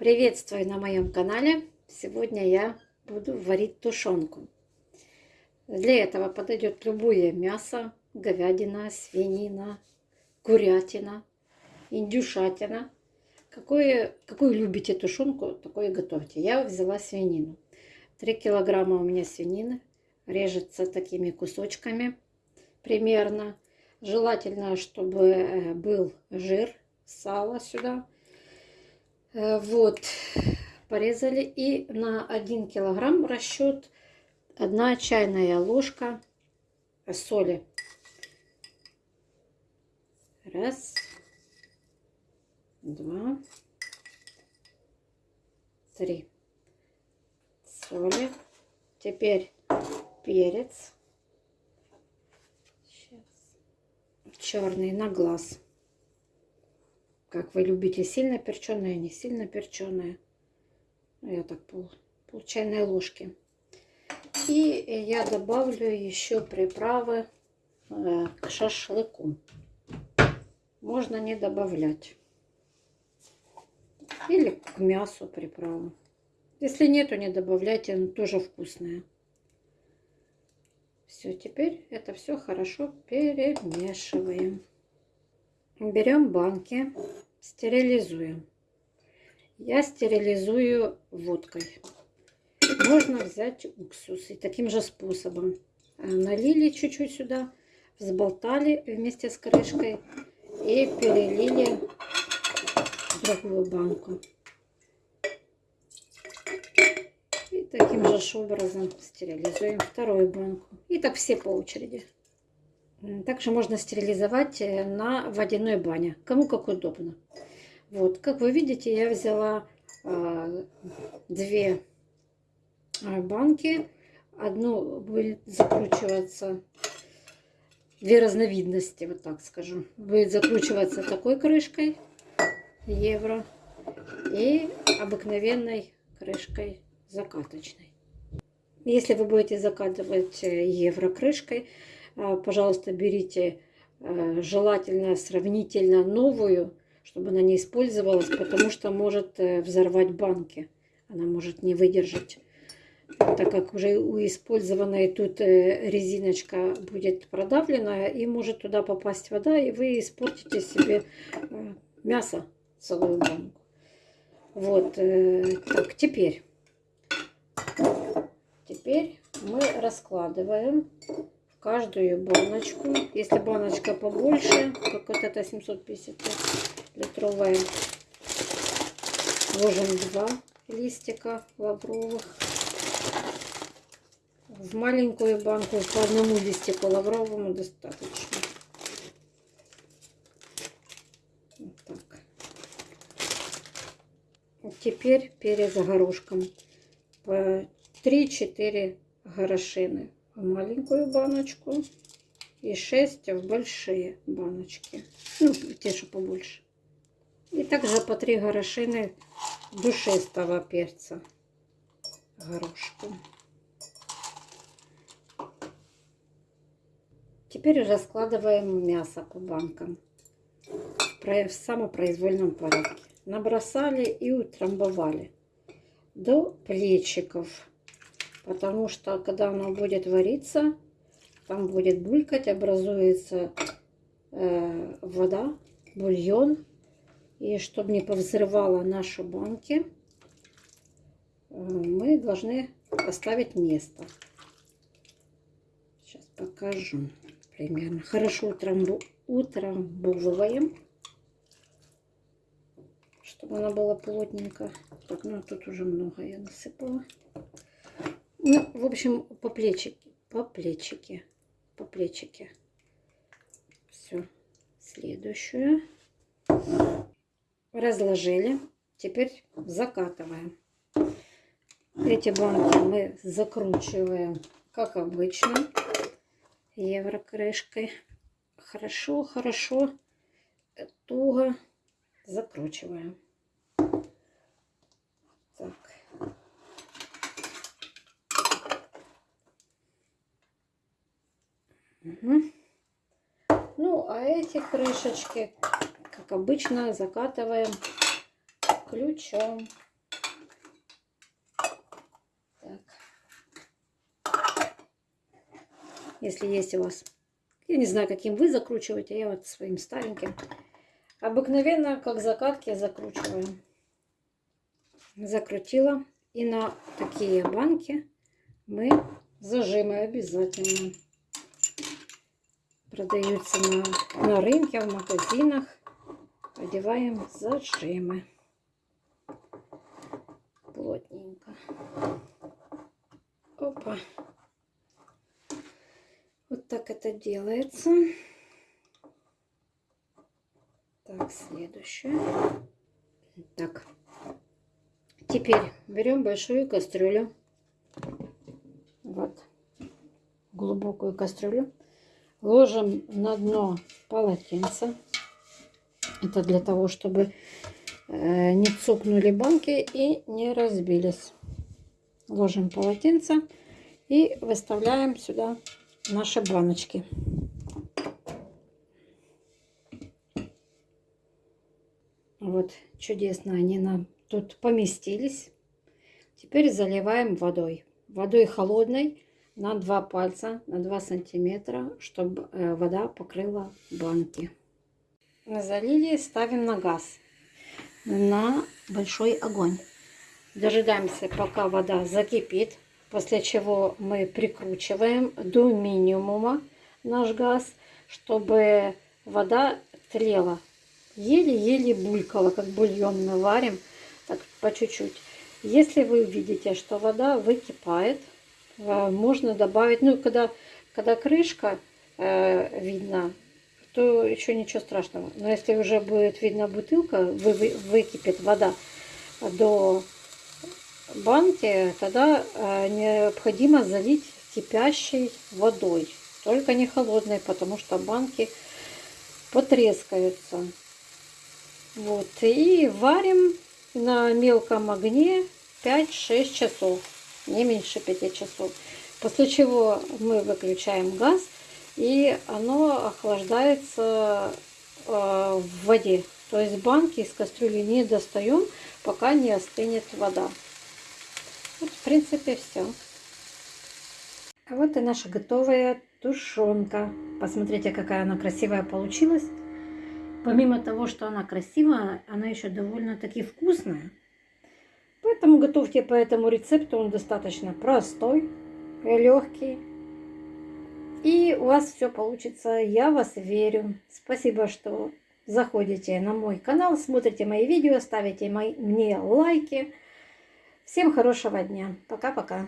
Приветствую на моем канале. Сегодня я буду варить тушенку. Для этого подойдет любое мясо, говядина, свинина, курятина, индюшатина. Какое, какую любите тушенку, такое готовьте. Я взяла свинину. 3 килограмма у меня свинины. Режется такими кусочками примерно. Желательно, чтобы э, был жир, сало сюда. Э, вот, порезали. И на 1 килограмм расчет 1 чайная ложка соли. Раз, два, три. Соли. Теперь перец. черный на глаз. Как вы любите, сильно перченое, не сильно перченое. Ну, я так пол, пол чайной ложки. И я добавлю еще приправы э, к шашлыку. Можно не добавлять. Или к мясу приправу. Если нету, не добавляйте, оно тоже вкусное. Все, теперь это все хорошо перемешиваем. Берем банки, стерилизуем. Я стерилизую водкой. Можно взять уксус и таким же способом. Э, налили чуть-чуть сюда, взболтали вместе с крышкой и перелили в другую банку. Таким же образом стерилизуем вторую банку. И так все по очереди. Также можно стерилизовать э, на водяной бане. Кому как удобно. Вот, как вы видите, я взяла э, две а, банки. Одну будет закручиваться, две разновидности, вот так скажу. Будет закручиваться такой крышкой евро и обыкновенной крышкой закаточной. Если вы будете закатывать э, евро крышкой, пожалуйста, берите э, желательно сравнительно новую, чтобы она не использовалась, потому что может взорвать банки. Она может не выдержать. Так как уже у использованной тут резиночка будет продавлена, и может туда попасть вода, и вы испортите себе мясо целую банку. Вот, так, теперь Теперь мы раскладываем каждую баночку. Если баночка побольше, как вот эта 750 литровая, ложим два листика лавровых. В маленькую банку по одному листику лавровому достаточно. Вот так. Теперь перец горошком по 3-4 горошины маленькую баночку и 6 в большие баночки. Ну, те, что побольше. И также по 3 горошины душистого перца горошку. Теперь раскладываем мясо по банкам в самопроизвольном порядке. Набросали и утрамбовали до плечиков потому что когда оно будет вариться, там будет булькать, образуется э, вода, бульон. И чтобы не повзрывало наши банки, э, мы должны оставить место. Сейчас покажу примерно. Хорошо утрамбу, утрамбовываем, чтобы она была плотненько. Так, ну тут уже много я насыпала. Ну, в общем, по плечике, по плечике, по плечике. Все. Следующую. Разложили. Теперь закатываем. Эти банки мы закручиваем, как обычно, еврокрышкой. Хорошо, хорошо, туго закручиваем. Угу. Ну, а эти крышечки, как обычно, закатываем ключом. Так. Если есть у вас... Я не знаю, каким вы закручиваете, я вот своим стареньким. Обыкновенно, как закатки, закручиваю. Закрутила. И на такие банки мы зажимаем обязательно. Продаются на, на рынке, в магазинах. Одеваем зажимы. Плотненько. Опа. Вот так это делается. Так, следующее. Так. Теперь берем большую кастрюлю. Вот. Глубокую кастрюлю. Ложим на дно полотенце. Это для того, чтобы э, не цукнули банки и не разбились. Ложим полотенце и выставляем сюда наши баночки. Вот чудесно они нам тут поместились. Теперь заливаем водой. Водой холодной на 2 пальца, на 2 сантиметра, чтобы э, вода покрыла банки. Залили, ставим на газ, на большой огонь. Дожидаемся, пока вода закипит, после чего мы прикручиваем до минимума наш газ, чтобы вода тлела. Еле-еле булькала, как бульон мы варим, так по чуть-чуть. Если вы увидите, что вода выкипает, можно добавить, ну, когда, когда крышка э, видна, то еще ничего страшного. Но если уже будет видна бутылка, вы, вы, выкипит вода до банки, тогда э, необходимо залить кипящей водой. Только не холодной, потому что банки потрескаются. Вот. И варим на мелком огне 5-6 часов. Не меньше 5 часов. После чего мы выключаем газ. И оно охлаждается э, в воде. То есть банки из кастрюли не достаем, пока не остынет вода. Вот, в принципе, все. А вот и наша готовая тушенка. Посмотрите, какая она красивая получилась. Помимо того, что она красивая, она еще довольно-таки вкусная. Поэтому готовьте по этому рецепту. Он достаточно простой, легкий. И у вас все получится. Я вас верю. Спасибо, что заходите на мой канал, смотрите мои видео, ставите мои, мне лайки. Всем хорошего дня. Пока-пока.